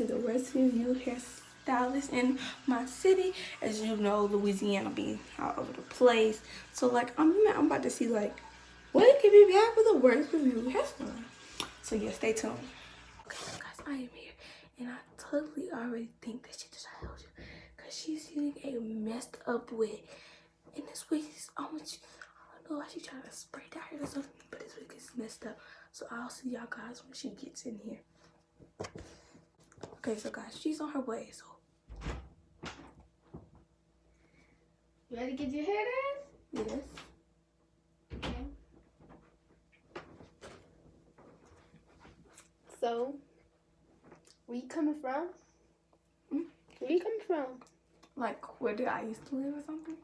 to the Rescue You hairstylist in my city. As you know, Louisiana be all over the place. So like I'm I'm about to see like what could be bad for the Rescue You hairstyle. So yeah, stay tuned. Okay, so guys, I am here and I totally already think that she just held you. Cause she's using a messed up wig. And this wig is almost I don't know why she's trying to spray dye it or something, but this wig is messed up. So I'll see y'all guys when she gets in here. Okay, so guys, she's on her way, so. You ready to get your hair done? Yes. Okay. So, where you coming from? Hmm? Where you coming from? Like, where did I used to live or something?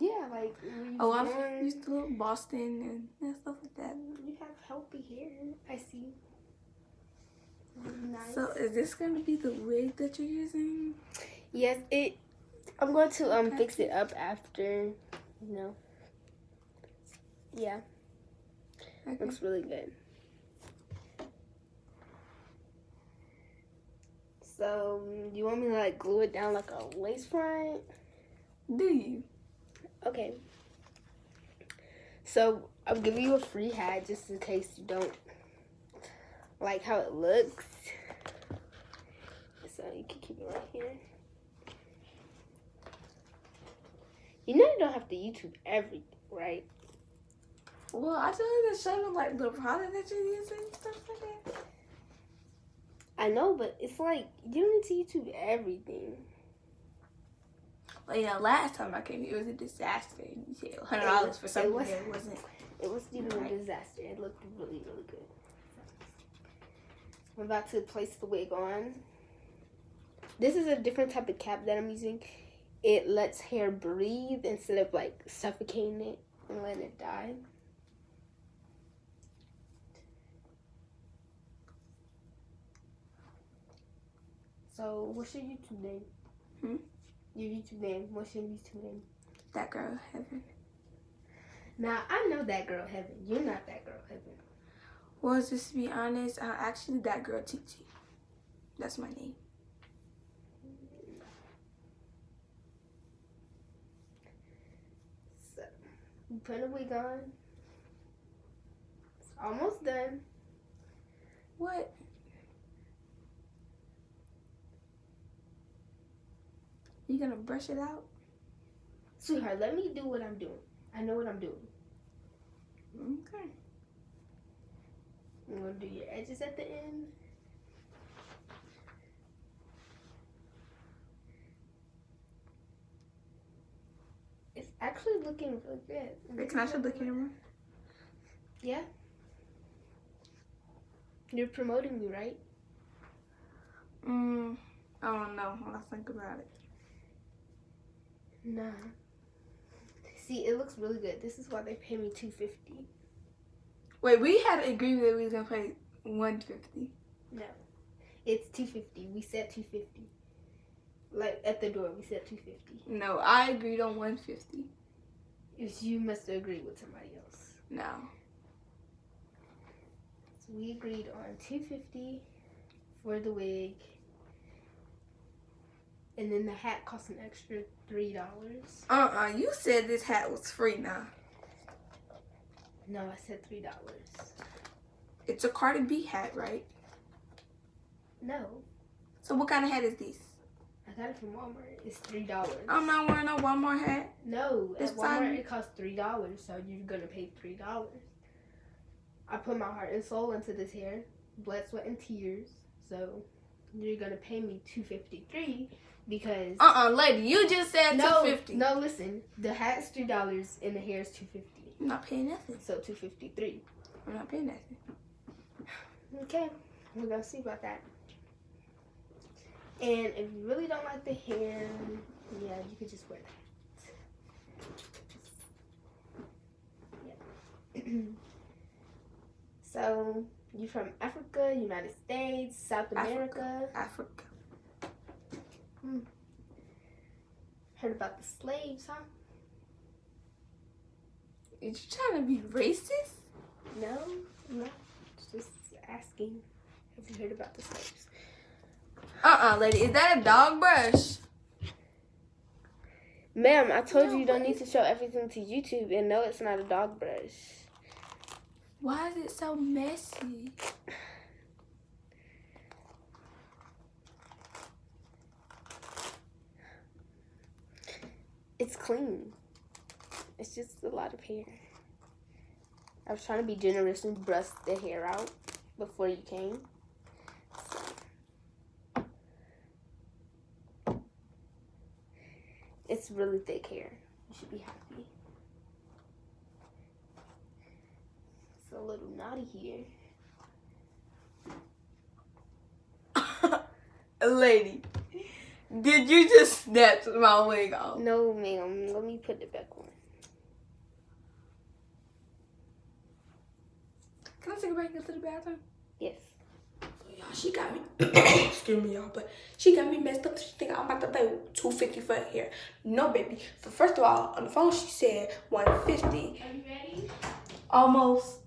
Yeah, like Oh, I used to live in Boston and, and stuff like that. You have healthy hair. I see. Nice. So, is this going to be the wig that you're using? yes, it. I'm going to um fix it up after. You know. Yeah, Okay. looks really good. So, you want me to like glue it down like a lace front? Do you? Okay. So I'm giving you a free hat just in case you don't like how it looks. So you can keep it right here. You know you don't have to YouTube everything, right? Well, I told you to show them, like, the product that you're using and stuff like that. I know, but it's like you don't need to YouTube everything. Well, yeah, last time I came here, it was a disaster. You said $100 for It something was- that wasn't. It wasn't even Right. a disaster. It looked really, really good. I'm about to place the wig on. This is a different type of cap that I'm using. It lets hair breathe instead of like suffocating it and letting it die. So, what's your YouTube name? Hmm? Your YouTube name. What's your YouTube name? That girl, heaven. Now, I know that girl Heaven. You're not that girl Heaven. Well, just to be honest, I'm actually that girl TT. That's my name. So, put a wig on. It's almost done. What? You gonna brush it out? Sweetheart, let me do what I'm doing. I know what I'm doing. Okay. I'm gonna do your edges at the end. It's actually looking really good. Wait, can I show the camera? Yeah. You're promoting me, right? Mm, I don't know. When I think about it. Nah. See, it looks really good. This is why they pay me two fifty. Wait, we had agreed that we was gonna pay one fifty. No, it's two fifty. We said two fifty. Like at the door, we said two fifty. No, I agreed on one fifty. If you must agree with somebody else. No. So we agreed on two fifty for the wig, and then the hat costs an extra three dollars. Uh uh You said this hat was free now. No, I said three dollars. It's a Cardi B hat, right? No, So what kind of hat is this? I got it from Walmart. It's three dollars. I'm not wearing a Walmart hat. No, This at Walmart time- it costs three dollars, so you're gonna pay three dollars. I put my heart and soul into this hair, blood, sweat, and tears. So you're gonna pay me two fifty three because Uh uh lady, you just said no, two fifty. no, listen, the hat's three dollars and the hair is two fifty, I'm not paying nothing. so two fifty three. I'm not paying nothing. Okay, we're gonna see about that. And if you really don't like the hair, yeah, you could just wear that. Yeah. so you from Africa, United States, South America. Africa. Africa. Heard about the slaves, huh? Is you trying to be racist? No, I'm not. Just asking. Have you heard about the slaves? Uh Uh-uh, lady. Is that a dog brush? Ma'am, I told No, you you don't need to show everything to YouTube, and no, it's not a dog brush. Why is it so messy? It's clean. It's just a lot of hair. I was trying to be generous and brush the hair out before you came. So. It's really thick hair. You should be happy. It's a little naughty here. lady, did you just snatch my wig off? No, ma'am. Let me put it back on. Can I take it back into the bathroom? Yes. So y'all, she got me. excuse me, y'all, but she got me messed up. She think I'm about to pay two fifty for her hair. No, baby. So first of all, on the phone she said one fifty, Are you ready? almost.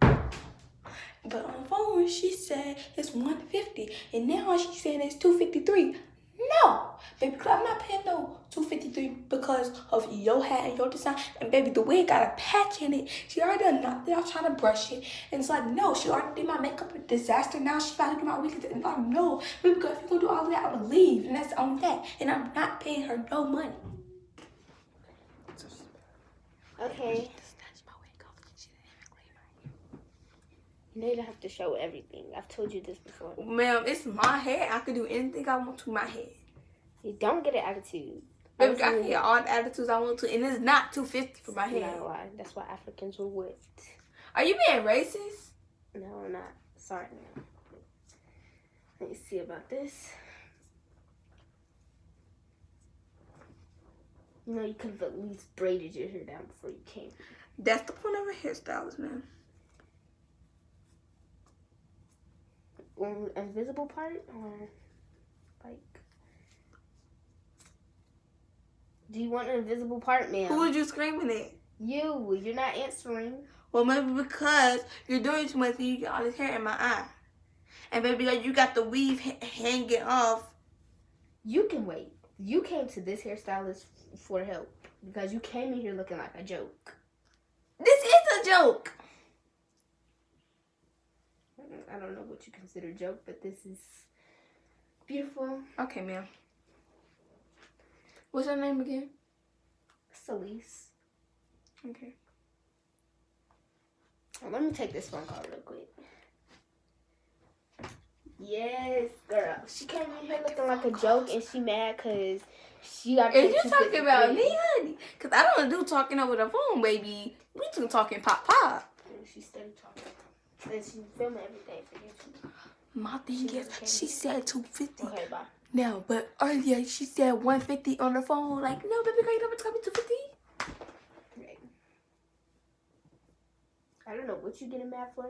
But on the phone she said it's one fifty, and now she's saying it's two fifty three. No, baby, i I'm not paying no two fifty three because of your hat and your design. And baby, the wig got a patch in it. She already done knocked it out trying to brush it, and it's like no, she already did my makeup a disaster. Now she about to do my wig, and like no, baby, girl, if you gonna do all of that, I'm gonna leave, and that's on that. And I'm not paying her no money. Okay. Snatch my wig off. She didn't clean my You don't have to show everything. I've told you this before. Ma'am, it's my hair. I can do anything I want to my hair. You don't get an attitude. Baby, I can get all the attitudes I want to, and it's not two fifty for my Not hair. a lie. That's why Africans were whipped. Are you being racist? No, I'm not. Sorry. No. Let me see about this. You know, you could have at least braided your hair down before you came. That's the point of a hairstylist, man. Invisible part, or like. Do you want an invisible part, man Who was you screaming at? You. You're not answering. Well, maybe because you're doing too much and you get all this hair in my eye. And baby, like you got the weave hanging off. You can wait. You came to this hairstylist for help because you came in here looking like a joke. This is a joke. I don't know what you consider joke, but this is beautiful. Okay, ma'am. What's her name again? Celise. Okay. Oh, let me take this phone call real quick. Yes, girl. She came in here looking like a joke, and she mad because she got. Is you talking about me, honey? Cause I don't do talking over the phone, baby. We two talking pop pop. She started talking, and she filming everything for YouTube. My thing She is, she said two fifty. Okay, bye. Now, but earlier she said one fifty on the phone. Like, no, baby girl, you never told me two fifty. Right. I don't know what you getting mad for.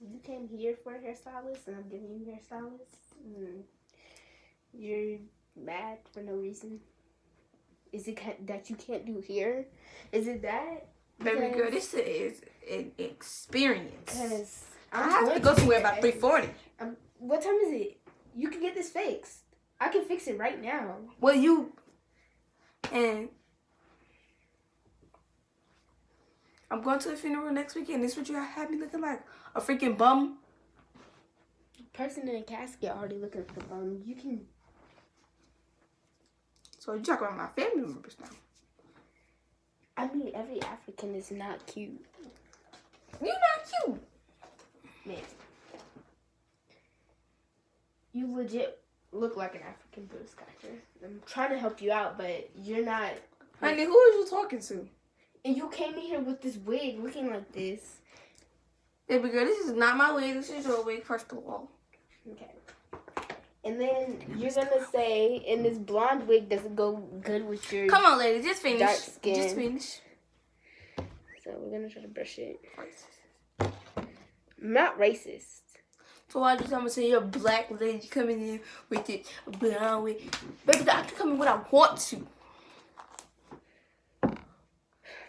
You came here for a hairstylist, and I'm giving you hairstylist. Mm. You're mad for no reason. Is it that you can't do here? Is it that? Baby girl, Because- this is an experience. Because I have to go somewhere about three forty. Um, what time is it? You can get this fixed. I can fix it right now. Well, you and I'm going to the funeral next weekend. This what you have me looking like a freaking bum. Person in a casket already looking for bum. You can. So you talk about my family members now. I mean, every African is not cute, You not cute. man. You legit look like an African booty scratcher. I'm trying to help you out, but you're not. Honey, who are you talking to? And you came in here with this wig looking like this. Baby girl, this is not my wig. This is your wig, first of all. Okay. And then you're gonna say, and this blonde wig doesn't go good with your. Come on, lady, just finish. Dark skin. Just finish. We're gonna try to brush it. I'm not racist. So why you tell me say you're a black lady coming in with it brown wig? Baby, I can come in when I want to.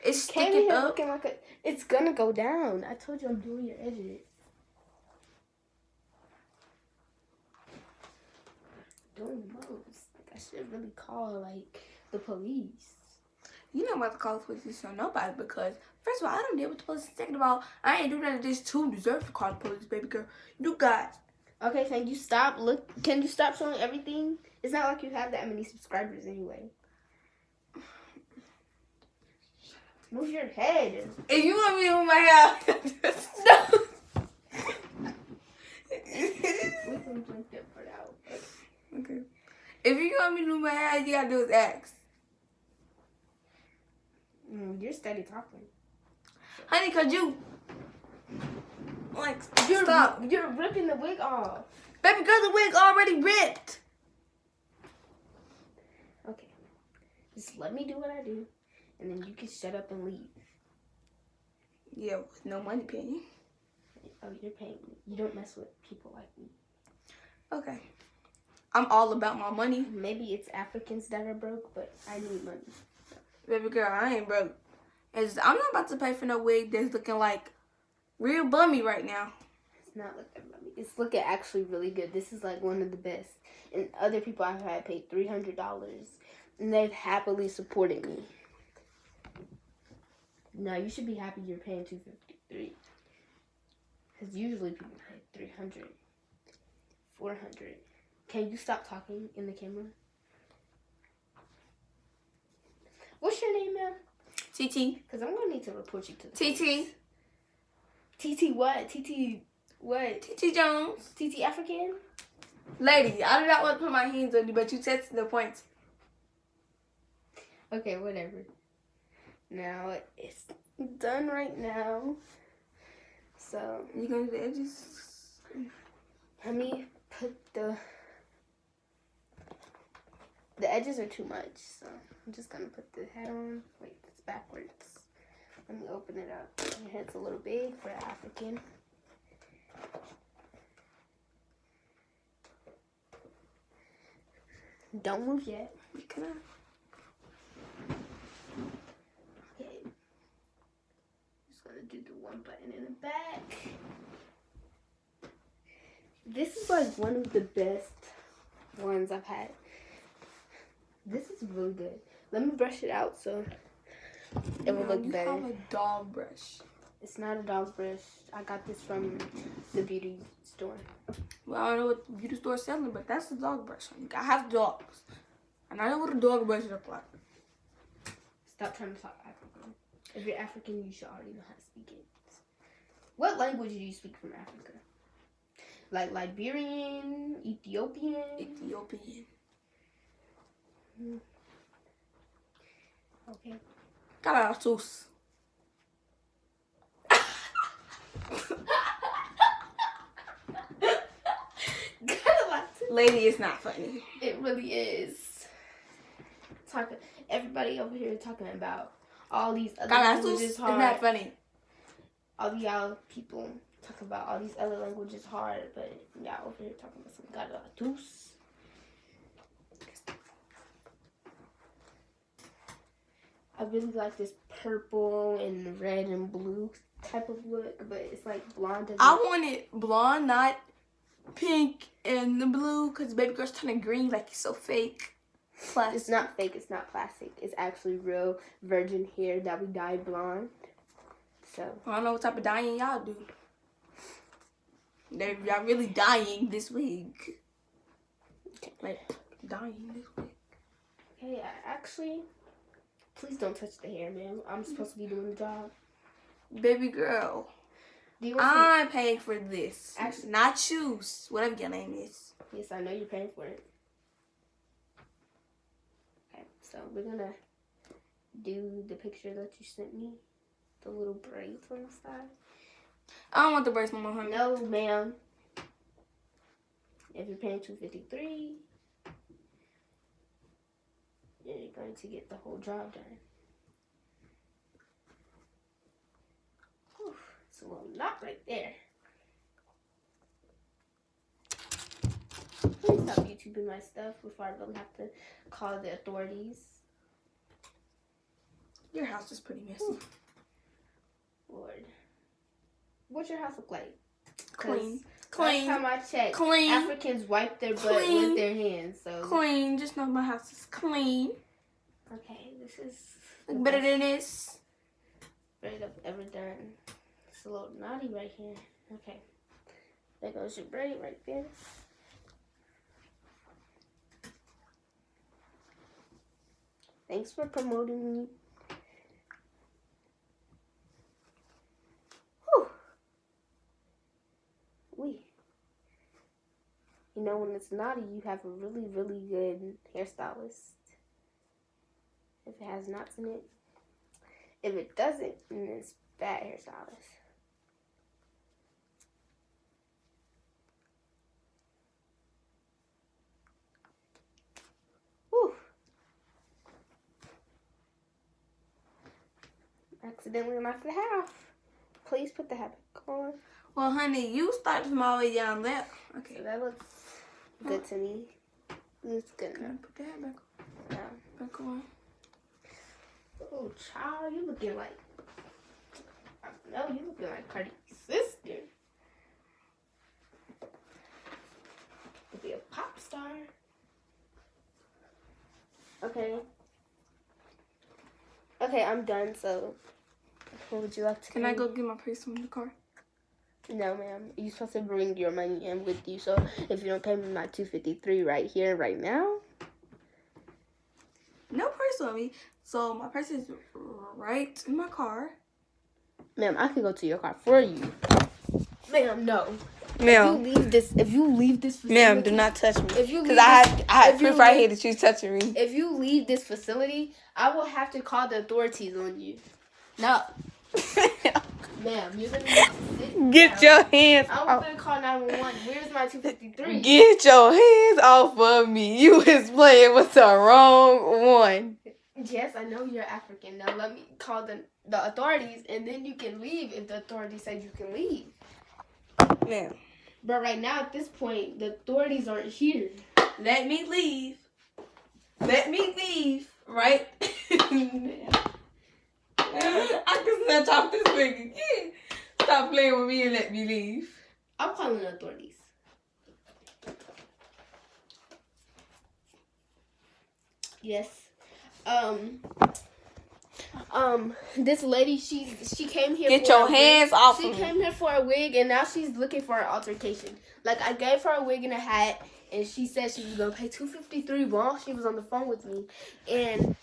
It's sticking up. looking like a. It's gonna go down. I told you I'm doing your edges. doing the most. Like, I should really call like the police. You know about to call the police on nobody because first of all, I don't deal with the police. Second of all, I ain't do none of this to deserve to call the police, baby girl. You got Okay, can you stop? Look, can you stop showing everything? It's not like you have that many subscribers anyway. Move your head. If you want me to move my hair, no. We can blink that part out. okay. If you want me to move my hair, you gotta do is ask. Mm, you're steady talking. Honey, cause you like You're stop. you're ripping the wig off. Baby girl, the wig already ripped. Okay, just let me do what I do, and then you can shut up and leave. Yeah, with no money paying. Oh, you're paying me. You don't mess with people like me. Okay. I'm all about my money. Maybe it's Africans that are broke, but I need money. Baby girl, I ain't broke. It's, I'm not about to pay for no wig that's looking like real bummy right now. It's not looking bummy. It's looking actually really good. This is like one of the best. And other people I've had paid three hundred dollars, and they've happily supported me. No, you should be happy you're paying two fifty three. Because usually people pay 300 400 Can you stop talking in the camera? What's your name, ma'am? TT. Because I'm going to need to report you to the TT. TT what? TT what? TT Jones. TT African? Lady, I do not want to put my hands on you, but you tested the points. Okay, whatever. Now it's done right now. So You gonna do the edges? let me put the the edges are too much, so I'm just gonna put the head on. Wait, it's backwards. Let me open it up. Your head's a little big for African. Don't move yet. Can I? Okay. Just gonna do the one button in the back. This is like one of the best ones I've had. This is really good. Let me brush it out so it will No, look you better. have a dog brush. It's not a dog brush. I got this from the beauty store. Well, I don't know what the beauty store is selling, but that's the dog brush. I have dogs. And I know what a dog brush looks like. Stop trying to talk African. If you're African, you should already know how to speak it. What language do you speak from Africa? Like Liberian, Ethiopian? Ethiopian. Okay. Caratus. Lady, it's not funny. it really is. Talking, everybody over here talking about all these other Caratus languages is hard. not funny. all y'all people talk about all these other languages hard, but y'all over here talking about some Garatus. I really like this purple and red and blue type of look, but it's like blonde. I want it blonde, not pink and the blue, because baby girl's turning green like it's so fake. Plus, It's not fake. It's not plastic. It's actually real virgin hair that we dyed blonde. So I don't know what type of dyeing y'all do. They y'all really dying this week. Like dying this week. hey, I actually, Please don't touch the hair, man. I'm supposed to be doing the job. Baby girl. I'm to... paying for this. Actually, Not you. Whatever your name is. Yes, I know you're paying for it. Okay, so we're gonna do the picture that you sent me. The little braids on the side. I don't want the braids, my Honey. No, ma'am. If you're paying 253 going to get the whole job done. Whew, it's a little knot right there. Please stop YouTubing my stuff before I really have to call the authorities. Your house is pretty messy. Lord. What's your house look like? Clean. clean. Last time I checked, Clean. Africans wipe their butt Clean. with their hands. So Clean. Just know my house is clean. Okay, this is better than this. braid I've ever done. It's a little naughty right here. Okay, there goes your braid right there. Thanks for promoting me. You know, when it's naughty, you have a really, really good hairstylist. If it has knots in it. If it doesn't, then it's bad hairstylist. Whew. Accidentally knocked the hat off. Please put the hat back on. Well, honey, you start from all the way down there. So Okay. that looks good to me. It's good Can I enough. put the hat back, now. back on? Oh, child, you looking like. No, don't you looking like Cardi's sister. To be a pop star. Okay. Okay, I'm done. So, what would you like to? Can I go get my purse from the car? No, ma'am. You're supposed to bring your money in with you. So if you don't pay me my two fifty three right here, right now, No purse on me. So my purse is right in my car. ma'am, I can go to your car for you. Ma'am, no. Ma'am, If you Ma'am, leave this, if you leave this, ma'am, do not touch me. If you Because I this- have, I have proof right leave- here that you touching me. If you leave this facility, I will have to call the authorities on you. No, ma'am, you're gonna sit Get down. your hands I'm off. gonna call 911. Where's my 253? Get your hands off of me. You is playing with the wrong one. Yes, I know you're African. Now let me call the the authorities, and then you can leave if the authorities say you can leave. Ma'am, But right now, at this point, the authorities aren't here. let me leave. Let me leave, right? I can snatch off this wig again. Stop playing with me and let me leave. I'm calling the authorities. Yes. Um. Um. This lady, she she came here. Get for your a wig. hands off She of me. came here for a wig, and now she's looking for an altercation. Like I gave her a wig and a hat, and she said she was gonna pay two fifty three while she was on the phone with me, and.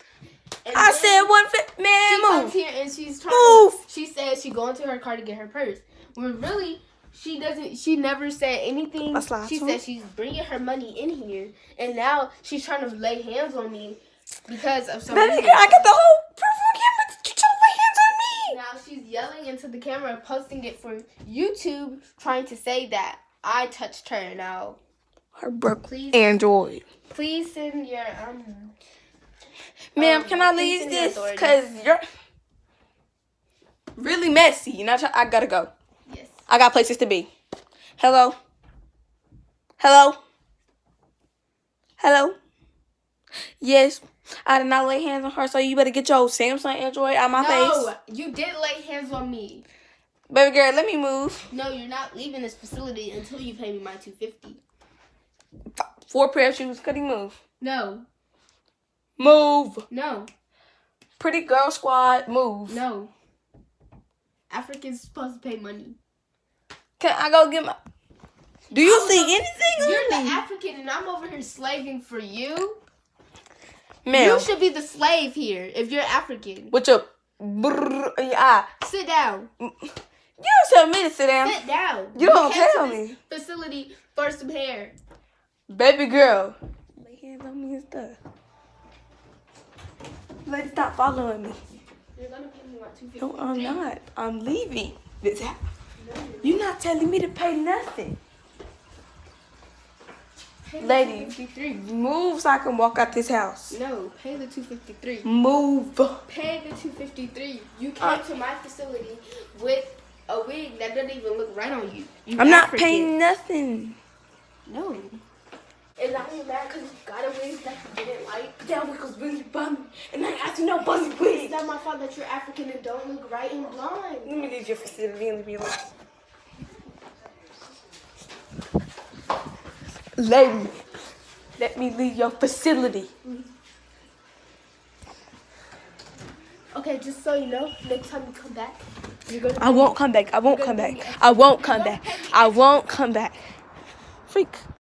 And I said one fit. she Man, comes move. here and she's trying Move. to, she says she go into her car to get her purse. When really she doesn't she never said anything. She to said she's bringing her money in here and now she's trying to lay hands on me because of some Baby reason. girl, I got the whole proof on camera. You trying to lay hands on me? Now she's yelling into the camera posting it for YouTube trying to say that I touched her. Now Her please Android. please send your um Ma'am, Um, can I leave this? Cause you're really messy, I try, I gotta go. yes. I got places to be. Hello. Hello. Hello. Yes, I did not lay hands on her, so you better get your Samsung Android out my no, face, you did lay hands on me. baby girl. Let me move. No, you're not leaving this facility until you pay me my two fifty. Four pair of shoes. Could he move? No, Move. no, Pretty girl squad. Move. no. Africans supposed to pay money. Can I go get my? Do you I see was- anything? You're the me? African, and I'm over here slaving for you. Ma'am, You should be the slave here if you're African. with your brrr in your eye. Sit down. You don't tell me to sit down. Sit down. You don't came to tell me. Facility for some hair. Baby girl. Lay hands on me and stuff. Lady, stop following me. You're gonna pay me my two fifty. No, I'm not. I'm leaving this house. You're not telling me to pay nothing. Lady. Lady. Move so I can walk out this house. No, pay the two fifty three. Move. Pay the two fifty three. You came Uh, to my facility with a wig that doesn't even look right on you. You I'm not paying nothing. No. And I was mad because you got a wig that you didn't like. But that wig was really bummy. And I asked you, no bummy wig. It's not my fault that you're African and don't look right and blonde. Let me leave your facility, sitting in the real Lady, let me leave your facility. Okay, just so you know, next time you come back, you're gonna. I won't come back. I won't come back. I won't come back. I won't come back. Freak.